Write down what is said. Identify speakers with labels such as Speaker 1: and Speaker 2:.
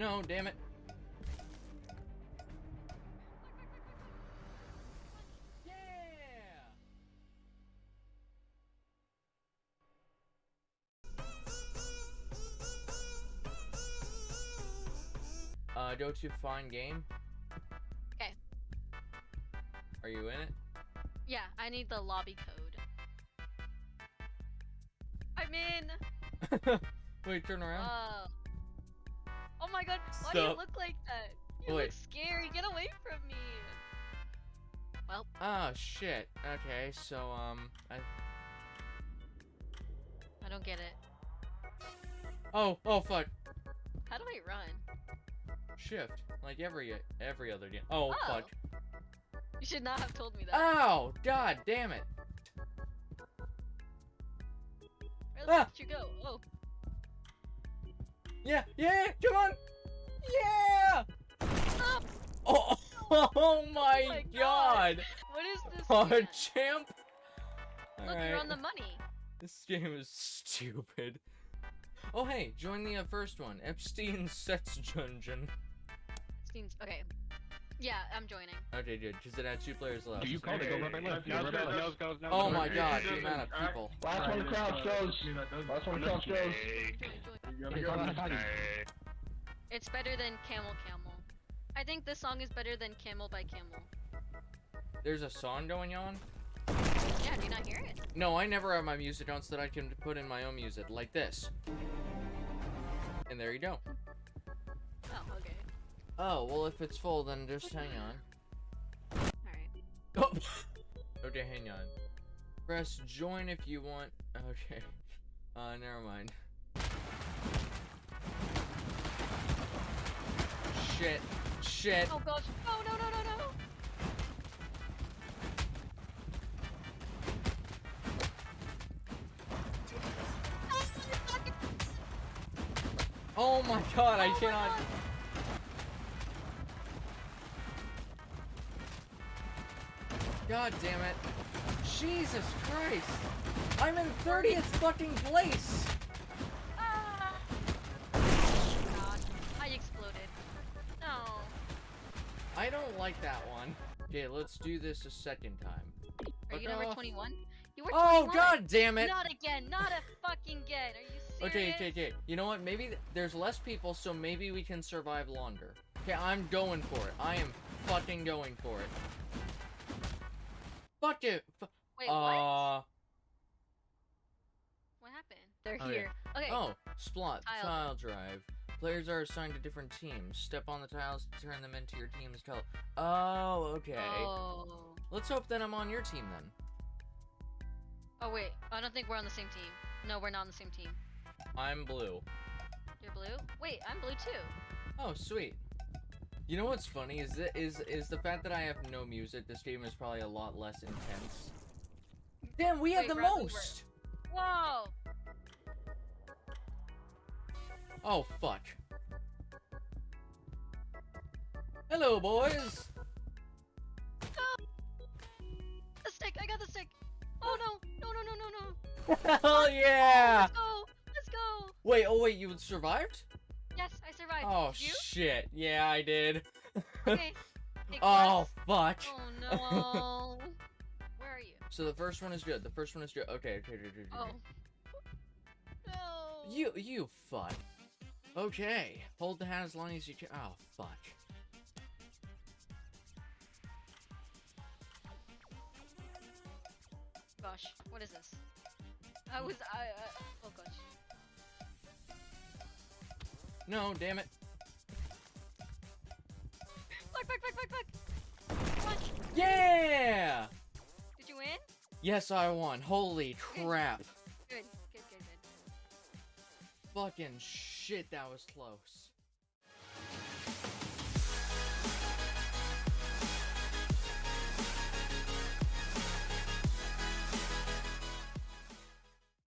Speaker 1: No, damn it. Yeah! Uh, go to find game.
Speaker 2: Okay.
Speaker 1: Are you in it?
Speaker 2: Yeah, I need the lobby code. I'm in.
Speaker 1: Wait, turn around.
Speaker 2: Oh. Oh god, why do you
Speaker 1: Stop.
Speaker 2: look like that? You
Speaker 1: Wait.
Speaker 2: look scary. Get away from me. Well,
Speaker 1: Oh shit. Okay, so um, I.
Speaker 2: I don't get it.
Speaker 1: Oh, oh fuck.
Speaker 2: How do I run?
Speaker 1: Shift, like every every other game. Oh,
Speaker 2: Oh.
Speaker 1: fuck.
Speaker 2: You should not have told me that.
Speaker 1: Ow! God damn it.
Speaker 2: Where the
Speaker 1: ah.
Speaker 2: fuck did you go? Oh.
Speaker 1: Yeah, yeah, come on. Yeah.
Speaker 2: Stop!
Speaker 1: Oh, oh my,
Speaker 2: my
Speaker 1: god.
Speaker 2: God. What is this?
Speaker 1: Oh,
Speaker 2: game?
Speaker 1: champ.
Speaker 2: Look, you're on the money.
Speaker 1: This game is stupid. Oh, hey, join the uh, first one. Epstein Sets Dungeon.
Speaker 2: Seems okay. Yeah, I'm joining.
Speaker 1: Okay, good, because it had two players left.
Speaker 3: Do you call it? Go right, right, left. Go right, right, left.
Speaker 1: Oh my
Speaker 3: Okay.
Speaker 1: god, the amount of
Speaker 3: doesn't
Speaker 1: people.
Speaker 4: Last one to crouch goes. Last one to crouch goes.
Speaker 2: It's better than Camel Camel. I think this song is better than Camel by Camel.
Speaker 1: There's a song going on?
Speaker 2: Yeah, do you not hear it?
Speaker 1: No, I never have my music on so that I can put in my own music, like this. And there you go.
Speaker 2: Oh, okay.
Speaker 1: Oh, well, if it's full, then just hang on.
Speaker 2: Alright.
Speaker 1: Oh. okay, hang on. Press join if you want. Okay. Uh, never mind. Shit. Shit.
Speaker 2: Oh gosh. Oh no no no no.
Speaker 1: Oh my god, I
Speaker 2: Oh my
Speaker 1: cannot.
Speaker 2: God.
Speaker 1: God damn it. Jesus Christ. I'm in 30th fucking place. Like that one. Okay, let's do this a second time.
Speaker 2: Are you number
Speaker 1: off.
Speaker 2: 21? You were
Speaker 1: Oh
Speaker 2: 21.
Speaker 1: god damn it.
Speaker 2: Not again. Not a fucking again. Are you serious?
Speaker 1: Okay, okay, okay. You know what? Maybe th- there's less people, so maybe we can survive longer. Okay, I'm going for it. I am fucking going for it. Fuck it. F-
Speaker 2: Wait, what?
Speaker 1: uh,
Speaker 2: What happened? They're
Speaker 1: okay.
Speaker 2: here. Okay.
Speaker 1: Oh, Splot,
Speaker 2: Tile.
Speaker 1: tile. drive. Players are assigned to different teams. Step on the tiles to turn them into your team's color. Oh, okay.
Speaker 2: Oh.
Speaker 1: Let's hope that I'm on your team then.
Speaker 2: Oh wait, I don't think we're on the same team. No, we're not on the same team.
Speaker 1: I'm blue.
Speaker 2: You're blue? Wait, I'm blue too.
Speaker 1: Oh, sweet. You know what's funny is that is is the fact that I have no music. This game is probably a lot less intense. Damn, we have
Speaker 2: Wait,
Speaker 1: the
Speaker 2: at the
Speaker 1: most.
Speaker 2: Whoa!
Speaker 1: Oh fuck. Hello, boys.
Speaker 2: The stick! I got the stick! Oh no! No no no no no!
Speaker 1: Hell yeah!
Speaker 2: Let's go! Let's go!
Speaker 1: Wait, oh wait, you survived?
Speaker 2: Yes, I survived.
Speaker 1: Oh
Speaker 2: you?
Speaker 1: shit! Yeah, I did.
Speaker 2: Okay.
Speaker 1: Oh fuck.
Speaker 2: Oh no! Where are you?
Speaker 1: So the first one is good. The first one is good. Okay, okay, okay, okay.
Speaker 2: Oh. No.
Speaker 1: You, you fuck. Okay, hold the hat as long as you can. Oh fuck.
Speaker 2: Gosh, what is this? I was I. Uh, oh gosh.
Speaker 1: No, damn it.
Speaker 2: Fuck! Fuck! Fuck! Fuck! Fuck! Punch!
Speaker 1: Yeah!
Speaker 2: Did you win?
Speaker 1: Yes, I won. Holy crap. Fucking shit, that was close.